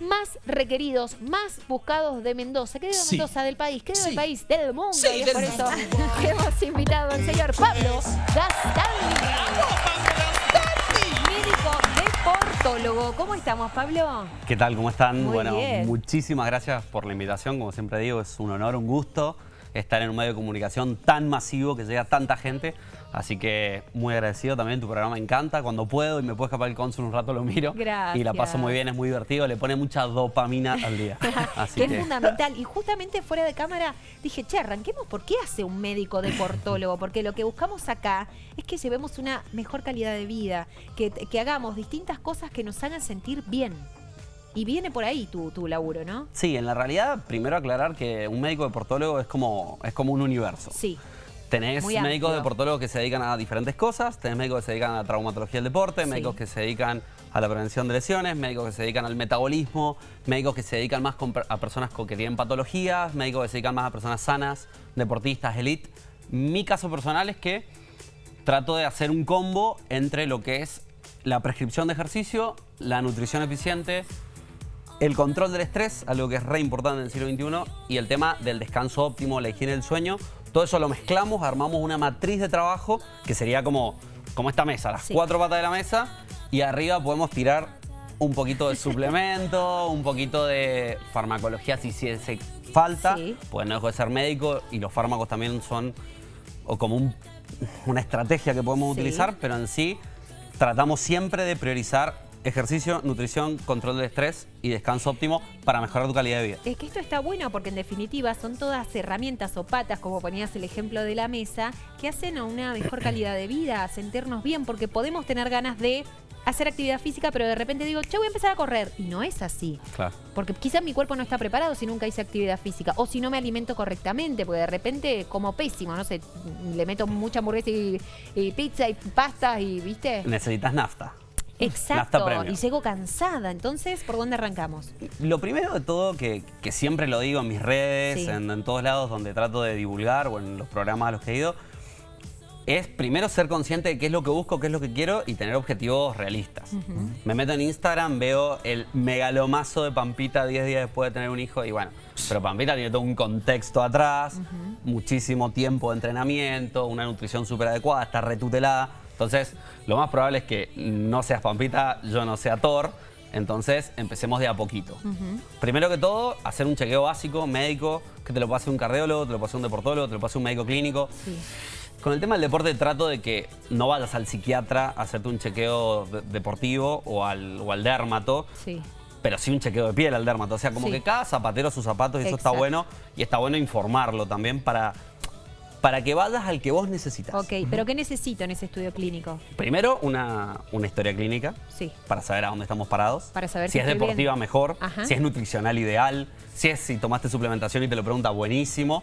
más requeridos, más buscados de Mendoza. ¿Qué de Sí. Mendoza? Del país. ¿Qué del Sí. país? Del mundo. Sí, y es del por mundo. eso que hemos invitado al señor Pablo médico deportólogo. ¿Cómo estamos, Pablo? ¿Qué tal? ¿Cómo están? Muy bueno, bien. muchísimas gracias por la invitación. Como siempre digo, es un honor, un gusto estar en un medio de comunicación tan masivo que llega a tanta gente. Así que muy agradecido también, tu programa me encanta. Cuando puedo y me puedo escapar el cónsul un rato lo miro. Gracias. Y la paso muy bien, es muy divertido, le pone mucha dopamina al día. Así que es que fundamental. Y justamente fuera de cámara dije, che, arranquemos, ¿por qué hace un médico deportólogo? Porque lo que buscamos acá es que llevemos una mejor calidad de vida, que, que hagamos distintas cosas que nos hagan sentir bien. Y viene por ahí tu, tu laburo, ¿no? Sí, en la realidad, primero aclarar que un médico deportólogo es como, es como un universo. Sí. Tenés Muy médicos amplio. deportólogos que se dedican a diferentes cosas, tenés médicos que se dedican a la traumatología del deporte, Sí. médicos que se dedican a la prevención de lesiones, médicos que se dedican al metabolismo, médicos que se dedican más a personas que tienen patologías, médicos que se dedican más a personas sanas, deportistas, elite. Mi caso personal es que trato de hacer un combo entre lo que es la prescripción de ejercicio, la nutrición eficiente, el control del estrés, algo que es re importante en el siglo XXI, y el tema del descanso óptimo, la higiene del sueño. Todo eso lo mezclamos, armamos una matriz de trabajo que sería como, como esta mesa, las Sí. cuatro patas de la mesa, y arriba podemos tirar un poquito de suplemento, un poquito de farmacología si si hace falta, Sí. pues no dejo de ser médico y los fármacos también son o como un- una estrategia que podemos Sí. utilizar, pero en sí tratamos siempre de priorizar ejercicio, nutrición, control del estrés y descanso óptimo para mejorar tu calidad de vida. Es que esto está bueno porque en definitiva son todas herramientas o patas, como ponías el ejemplo de la mesa, que hacen a una mejor calidad de vida, a sentirnos bien, porque podemos tener ganas de hacer actividad física, pero de repente digo, che, voy a empezar a correr. Y no es así. Claro. Porque quizás mi cuerpo no está preparado si nunca hice actividad física. O si no me alimento correctamente, porque de repente como pésimo, no sé, le meto mucha hamburguesa y, y pizza y pasta y, ¿viste? Necesitas nafta. Exacto. Y llego cansada. Entonces, ¿por dónde arrancamos? Lo primero de todo, que, que siempre lo digo en mis redes, Sí. en, en todos lados donde trato de divulgar o en los programas a los que he ido, es primero ser consciente de qué es lo que busco, qué es lo que quiero y tener objetivos realistas. Me meto en Instagram, veo el megalomazo de Pampita 10 días después de tener un hijo y bueno, pero Pampita tiene todo un contexto atrás, muchísimo tiempo de entrenamiento, una nutrición súper adecuada, está retutelada. Entonces, lo más probable es que no seas Pampita, yo no sea Thor. Entonces, empecemos de a poquito. Primero que todo, hacer un chequeo básico, médico, que te lo puede hacer un cardiólogo, te lo puede hacer un deportólogo, te lo puede hacer un médico clínico. Sí. Con el tema del deporte trato de que no vayas al psiquiatra a hacerte un chequeo de- deportivo o al, o al dermato, Sí. pero sí un chequeo de piel al dermato. O sea, como Sí. que cada zapatero sus zapatos y eso está bueno. Y está bueno informarlo también para, para que vayas al que vos necesitas. Ok, pero ¿qué necesito en ese estudio clínico? Primero, una, una historia clínica Sí. para saber a dónde estamos parados. Para saber si si es deportiva, bien. mejor. Ajá. Si es nutricional, ideal. Si es si tomaste suplementación y te lo pregunta, buenísimo.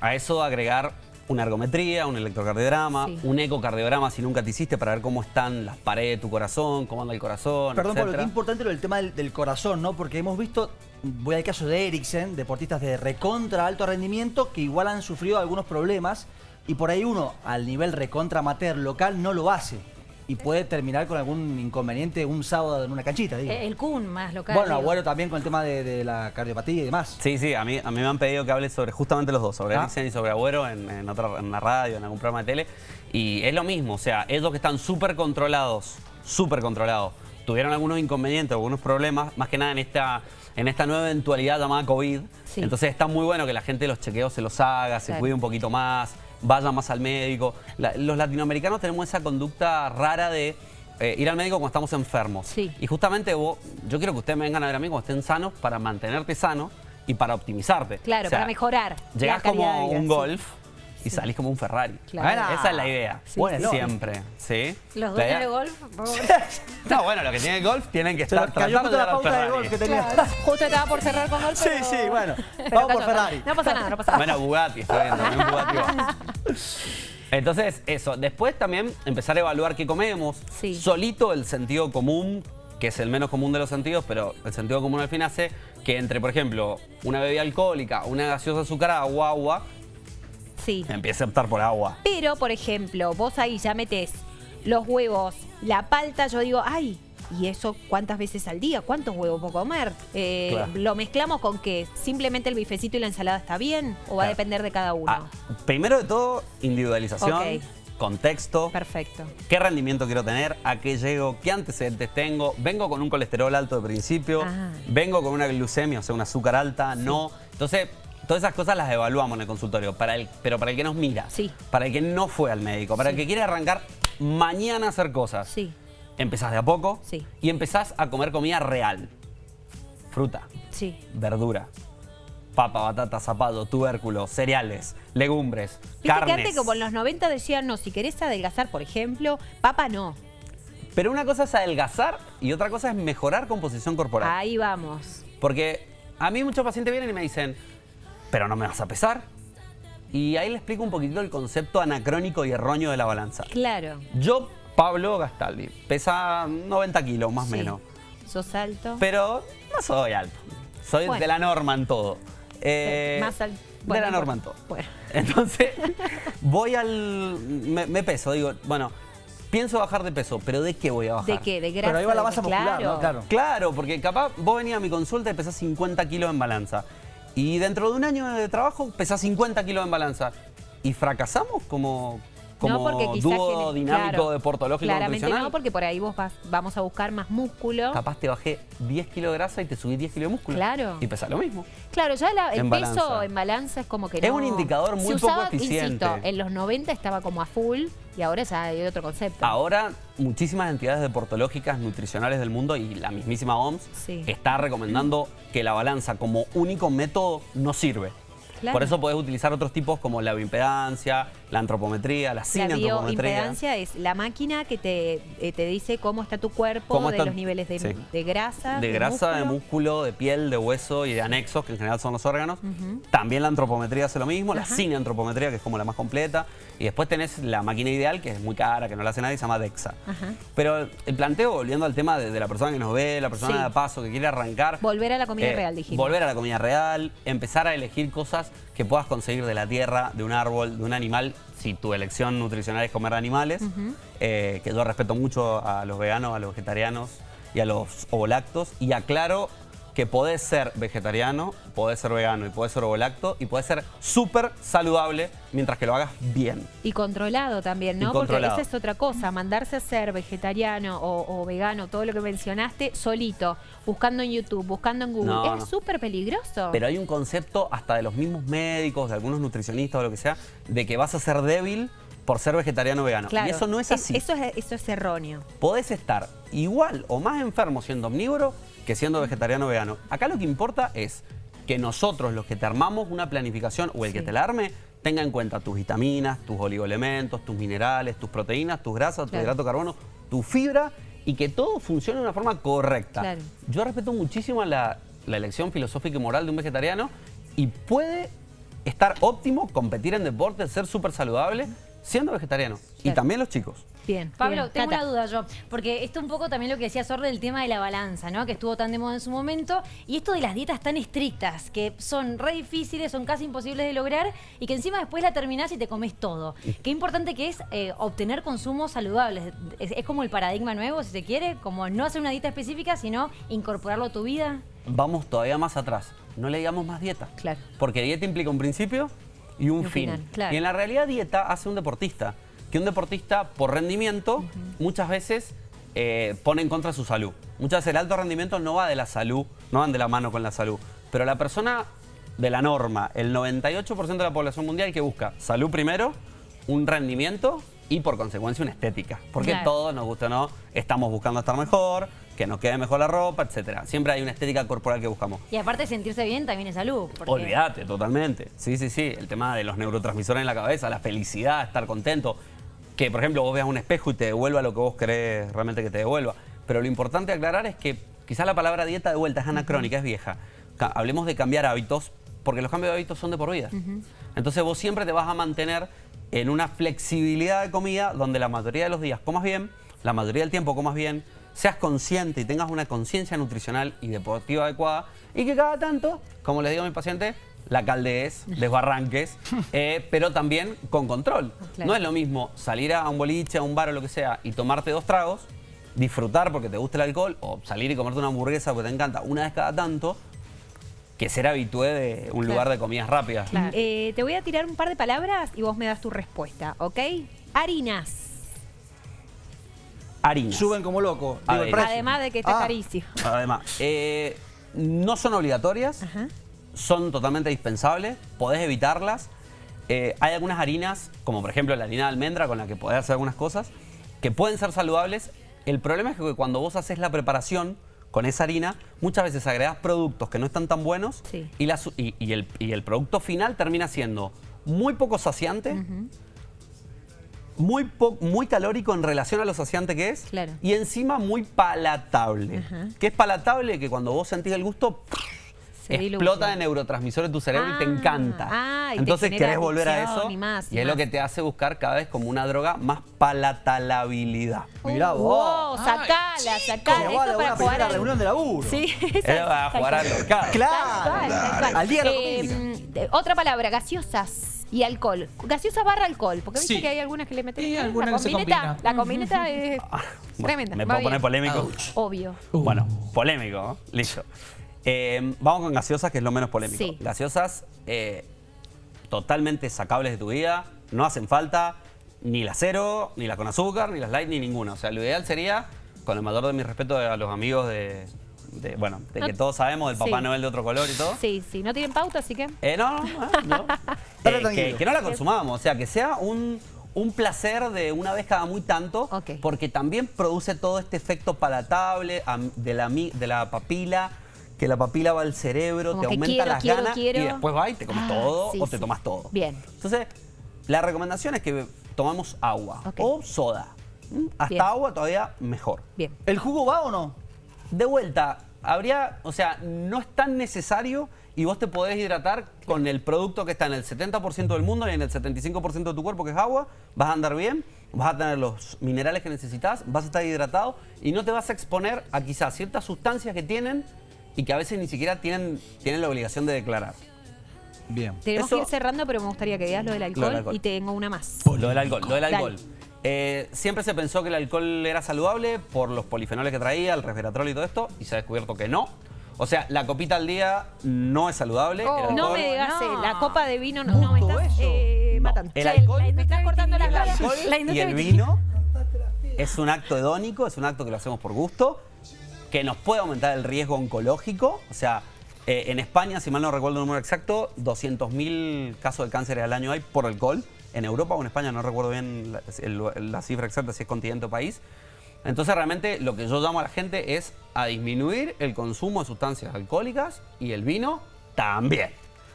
A eso agregar una ergometría, un electrocardiograma, Sí. un ecocardiograma si nunca te hiciste para ver cómo están las paredes de tu corazón, cómo anda el corazón, Perdón, Pablo, etcétera. qué importante lo del tema del, del corazón, ¿no? Porque hemos visto, voy al caso de Eriksen, deportistas de recontra alto rendimiento que igual han sufrido algunos problemas y por ahí uno, al nivel recontra amateur local, no lo hace y puede terminar con algún inconveniente un sábado en una canchita, digo. El Kun más local. bueno. Agüero también con el tema de, de la cardiopatía y demás. Sí, sí, a mí, a mí me han pedido que hable sobre justamente los dos, sobre Ah. Eriksen y sobre Agüero en, en, otra, en la radio, en algún programa de tele. Y es lo mismo, o sea, ellos que están súper controlados, súper controlados, tuvieron algunos inconvenientes, algunos problemas, más que nada en esta, en esta nueva eventualidad llamada COVID. Sí. Entonces está muy bueno que la gente los chequeos se los haga, se cuide un poquito más, vaya más al médico. La- los latinoamericanos tenemos esa conducta rara de eh, ir al médico cuando estamos enfermos. Sí. Y justamente vos, yo quiero que ustedes me vengan a ver a mí cuando estén sanos para mantenerte sano y para optimizarte. Claro, O sea, para mejorar. Llegás la de como vida, un sí. Y salís como un Ferrari. Claro. Bueno, esa es la idea. Sí, Bueno, sí. Siempre, ¿sí? Los dueños de golf. No, bueno, los que tienen golf tienen que estar tratando justo de la pauta de Ferrari. golf que tenía. Claro. Justo estaba por cerrar con golf. Sí, pero- sí, bueno. pero Vamos por. Ferrari. No pasa nada, no pasa nada. Bueno, Bugatti, estoy viendo, también Bugatti va. Entonces, eso. Después también empezar a evaluar qué comemos. Sí. Solito el sentido común, que es el menos común de los sentidos, pero el sentido común al fin hace que entre, por ejemplo, una bebida alcohólica, una gaseosa azucarada o agua, Sí. empiece a optar por agua. Pero, por ejemplo, vos ahí ya metés los huevos, la palta, yo digo, ay, y eso cuántas veces al día, cuántos huevos puedo comer. Eh, Claro. ¿Lo mezclamos con que simplemente el bifecito y la ensalada está bien o va a depender de cada uno? Ah, primero de todo, individualización, contexto, Perfecto. qué rendimiento quiero tener, a qué llego, qué antecedentes tengo, vengo con un colesterol alto de principio, Ah. vengo con una glucemia, o sea, un azúcar alta, no. Entonces, todas esas cosas las evaluamos en el consultorio, para el, pero para el que nos mira, Sí. para el que no fue al médico, para el que quiere arrancar mañana a hacer cosas. Sí. Empezás de a poco Sí. y empezás a comer comida real. Fruta, Sí. verdura, papa, batata, zapato, tubérculos, cereales, legumbres, Viste que carnes. antes como en los 90 decían, no, si querés adelgazar, por ejemplo, papa no. Pero una cosa es adelgazar y otra cosa es mejorar composición corporal. Ahí vamos. Porque a mí muchos pacientes vienen y me dicen, pero no me vas a pesar. Y ahí le explico un poquitito el concepto anacrónico y erróneo de la balanza. Claro. Yo, Pablo Gastaldi, pesa 90 kilos más o Sí. menos. Sos alto. Pero no soy alto. Soy Bueno. de la norma en todo. Eh, Más al- de la no norma en todo. Bueno. Entonces, voy al... Me, me peso, digo, bueno, pienso bajar de peso, pero ¿de qué voy a bajar? ¿De qué? ¿De grasa? Pero ahí va la ¿De masa qué? muscular, ¿no? Claro. Claro, porque capaz vos venías a mi consulta y pesás 50 kilos en balanza. Y dentro de un año de trabajo pesás 50 kilos en balanza. ¿Y fracasamos como, como no, porque dúo dinámico claro, deportológico Claramente nutricional? no, porque por ahí vos vas- vamos a buscar más músculo. Capaz te bajé 10 kilos de grasa y te subí 10 kilos de músculo. Claro. Y pesás lo mismo. Claro, ya la- el En peso balanza. en balanza es como que Es no... un indicador muy Se poco usaba, eficiente. Insisto, en los 90 estaba como a full y ahora ya hay otro concepto. Ahora, muchísimas entidades deportológicas, nutricionales del mundo y la mismísima OMS Sí. está recomendando que la balanza como único método no sirve. Claro. Por eso podés utilizar otros tipos como la bioimpedancia, la antropometría, la La cineantropometría. bioimpedancia es la máquina que te, eh, te dice cómo está tu cuerpo, Cómo de está- los niveles de, sí. de grasa. De grasa, de músculo, de piel, de hueso y de anexos, que en general son los órganos. También la antropometría hace lo mismo, la Ajá. cineantropometría, que es como la más completa. Y después tenés la máquina ideal, que es muy cara, que no la hace nadie, se llama DEXA. Pero el planteo, volviendo al tema de, de la persona que nos ve, la persona Sí. de paso que quiere arrancar. Volver a la comida eh, real, dijimos. Volver a la comida real, empezar a elegir cosas que puedas conseguir de la tierra, de un árbol, de un animal, si tu elección nutricional es comer animales, eh, que yo respeto mucho a los veganos, a los vegetarianos y a los ovolactos, y aclaro que podés ser vegetariano, podés ser vegano y podés ser ovolacto y podés ser súper saludable mientras que lo hagas bien. Y controlado también, Y ¿no? Porque controlado. esa es otra cosa, mandarse a ser vegetariano o, o vegano, todo lo que mencionaste, solito, buscando en YouTube, buscando en Google, No, es no. súper peligroso. Pero hay un concepto hasta de los mismos médicos, de algunos nutricionistas o lo que sea, de que vas a ser débil por ser vegetariano o vegano. Claro, Y eso no es así. eso, es, eso es erróneo. Podés estar igual o más enfermo siendo omnívoro que siendo vegetariano o vegano. Acá lo que importa es que nosotros, los que te armamos una planificación o el que te la arme, tenga en cuenta tus vitaminas, tus oligoelementos, tus minerales, tus proteínas, tus grasas, tu hidrato de carbono, tu fibra y que todo funcione de una forma correcta. Claro. Yo respeto muchísimo la, la elección filosófica y moral de un vegetariano y puede estar óptimo, competir en deporte, ser súper saludable siendo vegetariano. Y también los chicos. Bien. Pablo, bien. tengo Cata. una duda yo, porque esto un poco también lo que decía Sorre del tema de la balanza, ¿no? Que estuvo tan de moda en su momento, y esto de las dietas tan estrictas, que son re difíciles, son casi imposibles de lograr, y que encima después la terminás y te comes todo. Qué importante que es eh, obtener consumos saludables. Es, es como el paradigma nuevo, si se quiere, como no hacer una dieta específica, sino incorporarlo a tu vida. Vamos todavía más atrás. No le digamos más dieta. Claro. Porque dieta implica un principio y un, Y un fin. final, claro. Y en la realidad dieta hace un deportista. Que un deportista por rendimiento muchas veces eh, pone en contra su salud. Muchas veces el alto rendimiento no va de la salud, no van de la mano con la salud. Pero la persona de la norma, el 98% de la población mundial que busca salud primero, un rendimiento y por consecuencia una estética. Porque Claro. todos, nos gusta no, estamos buscando estar mejor, que nos quede mejor la ropa, etcétera. Siempre hay una estética corporal que buscamos. Y aparte sentirse bien, también es salud. porque- Olvídate, totalmente. Sí, sí, sí. El tema de los neurotransmisores en la cabeza, la felicidad, estar contento. Que, por ejemplo, vos veas un espejo y te devuelva lo que vos querés realmente que te devuelva. Pero lo importante aclarar es que quizás la palabra dieta de vuelta es anacrónica, es vieja. Hablemos de cambiar hábitos, porque los cambios de hábitos son de por vida. Entonces vos siempre te vas a mantener en una flexibilidad de comida donde la mayoría de los días comas bien, la mayoría del tiempo comas bien, seas consciente y tengas una conciencia nutricional y deportiva adecuada y que cada tanto, como les digo a mi paciente, la caldees, desbarranques, eh, pero también con control. Claro. No es lo mismo salir a un boliche, a un bar o lo que sea y tomarte dos tragos disfrutar porque te gusta el alcohol o salir y comerte una hamburguesa porque te encanta una vez cada tanto que ser habitué de un lugar de comidas rápidas. Eh, te voy a tirar un par de palabras y vos me das tu respuesta, ¿ok? Harinas. Harinas. Suben como loco. A Digo, el ver. precio. Además de que está Ah, carísimo. Además, eh, no son obligatorias, Ajá. Son totalmente dispensables, podés evitarlas. Eh, hay algunas harinas, como por ejemplo la harina de almendra con la que podés hacer algunas cosas, que pueden ser saludables. El problema es que cuando vos haces la preparación con esa harina, muchas veces agregás productos que no están tan buenos Sí. y, la su- y- y el, y el producto final termina siendo muy poco saciante, muy, po- muy calórico en relación a lo saciante que es Claro. y encima muy palatable. Ajá. Que es palatable que cuando vos sentís el gusto Se explota de neurotransmisores en tu cerebro y te Ah, encanta. ah, y Entonces querés volver a eso y más, y es lo que te hace buscar cada vez como una droga más palatalabilidad. Mirá Uh, vos. wow, sacala, sacala. Como Esto a para una jugar primera al- reunión de laburo. Sí, va a jugar al mercado. Claro. Al día de la Eh, de- Otra palabra, gaseosas y alcohol. Gaseosas barra alcohol, porque viste Sí. que hay algunas que le meten. Eh, alguna la que se combineta, combina. La combineta es Bueno, tremenda. ¿Me puedo poner polémico? Obvio. Uh. Bueno, polémico, ¿no? Listo. Eh, vamos con gaseosas, que es lo menos polémico. Sí. Gaseosas eh, totalmente sacables de tu vida, no hacen falta ni la cero, ni la con azúcar, ni las light, ni ninguna. O sea, lo ideal sería, con el mayor de mi respeto a los amigos de, de, bueno, de No- que todos sabemos, del Papá Sí. Noel de otro color y todo. Sí, sí, no tienen pauta, así que. Eh, no, no, no, no. Eh, que, no la consumamos, o sea, que sea un, un placer de una vez cada muy tanto, Ok. porque también produce todo este efecto palatable de la, de la papila, que la papila va al cerebro, Como te aumenta quiero, las quiero, ganas quiero. y después va y te comes Ah, todo sí, o te sí. tomas todo. Bien. Entonces, la recomendación es que tomamos agua o soda. ¿Mm? Hasta Bien. agua todavía mejor. Bien. ¿El jugo va o no? De vuelta, habría, o sea, no es tan necesario y vos te podés hidratar con el producto que está en el 70% del mundo y en el 75% de tu cuerpo, que es agua, vas a andar bien, vas a tener los minerales que necesitas, vas a estar hidratado y no te vas a exponer a quizás ciertas sustancias que tienen y que a veces ni siquiera tienen, tienen la obligación de declarar. Bien. Tenemos Eso- que ir cerrando, pero me gustaría que digas lo del alcohol, Lo del alcohol. y tengo una más. Lo del alcohol. Lo del alcohol. Eh, siempre se pensó que el alcohol era saludable por los polifenoles que traía, el resveratrol y todo esto, y se ha descubierto que no. O sea, la copita al día no es saludable. el Oh, no me digas, no. eh, la copa de vino no, no me estás eh, matando. el alcohol- me estás cortando las La y industria el vino es un acto hedónico, es un acto que lo hacemos por gusto, que nos puede aumentar el riesgo oncológico. O sea, eh, en España, si mal no recuerdo el número exacto, 200.000 casos de cáncer al año hay por alcohol. En Europa o en España, no recuerdo bien la, el- la cifra exacta, si es continente o país. Entonces realmente lo que yo llamo a la gente es a disminuir el consumo de sustancias alcohólicas y el vino también.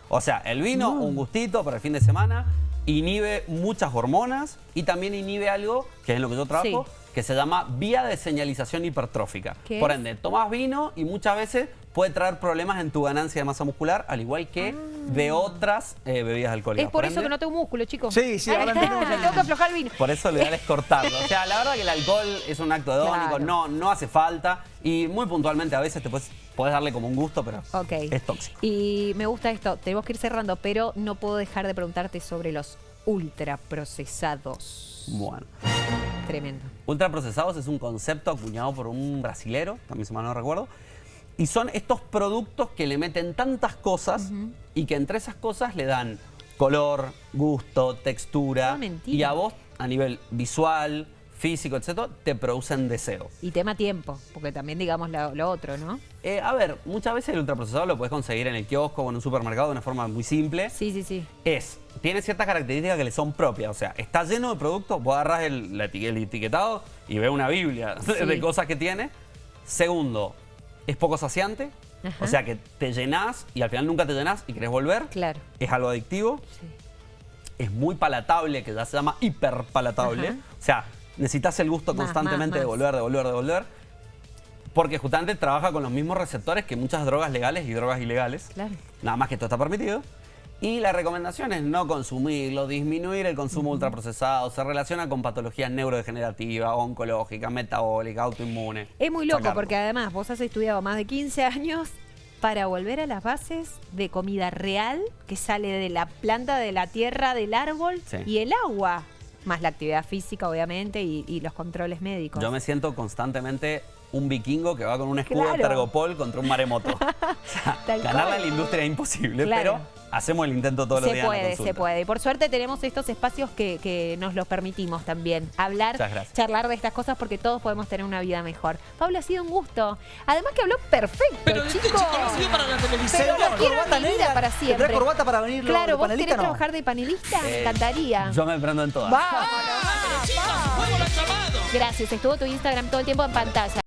O sea, el vino, un gustito para el fin de semana, inhibe muchas hormonas y también inhibe algo, que es en lo que yo trabajo, Sí. Que se llama vía de señalización hipertrófica. ¿Qué Por es? ende, tomas vino y muchas veces puede traer problemas en tu ganancia de masa muscular, al igual que de otras eh, bebidas alcohólicas. Ah. Es por eso ende, que no tengo músculo, chicos. Sí, sí, ahora Tengo que aflojar el vino. por eso lo ideal es cortarlo. O sea, la verdad que el alcohol es un acto hedónico, Claro. no, no hace falta. Y muy puntualmente a veces te puedes, puedes darle como un gusto, pero es tóxico. Y me gusta esto, tenemos que ir cerrando, pero no puedo dejar de preguntarte sobre los ultraprocesados. Bueno. Tremendo. Ultraprocesados es un concepto acuñado por un brasilero, también se mal no recuerdo. Y son estos productos que le meten tantas cosas y que entre esas cosas le dan color, gusto, textura. Mentira. y a vos, a nivel visual, físico, etc., te producen deseo. Y tema tiempo, porque también digamos lo, lo otro, ¿no? Eh, a ver, muchas veces el ultraprocesado lo puedes conseguir en el kiosco o en un supermercado de una forma muy simple. Sí, sí, sí. Es, tiene ciertas características que le son propias. O sea, está lleno de productos, vos agarrás el, etiquetado y ves una biblia de- Sí. de cosas que tiene. Segundo, es poco saciante. Ajá. O sea, que te llenás y al final nunca te llenás y querés volver. Claro. Es algo adictivo. Sí. Es muy palatable, que ya se llama hiperpalatable. Ajá. O sea, necesitas el gusto Más, constantemente más, de volver, de volver, de volver. Porque justamente trabaja con los mismos receptores que muchas drogas legales y drogas ilegales. Claro. Nada más que esto está permitido. Y la recomendación es no consumirlo, disminuir el consumo ultraprocesado. Se relaciona con patologías neurodegenerativas, oncológicas, metabólicas, autoinmunes. Es muy loco Sacarlo. porque además vos has estudiado más de 15 años para volver a las bases de comida real que sale de la planta, de la tierra, del árbol Sí. y el agua. Más la actividad física, obviamente, y, y los controles médicos. Yo me siento constantemente un vikingo que va con un escudo Claro. de Tergopol contra un maremoto. O sea, Tal ganarle cual. a la industria es imposible, Claro. pero hacemos el intento todos los se días. en la puede, se puede. Y por suerte tenemos estos espacios que, que nos los permitimos también. Hablar, charlar de estas cosas porque todos podemos tener una vida mejor. Pablo, ha sido un gusto. Además que habló perfecto, Pero este chico. chico no sirve para la televisión. Pero Señor, quiero corbata en mi vida negra. para ¿Tendrá siempre. corbata para venir Claro, ¿vos querés no? trabajar de panelista? Me Eh, encantaría. Yo me prendo en todas. Vámonos, Pero chicos. Gracias, estuvo tu Instagram todo el tiempo en pantalla.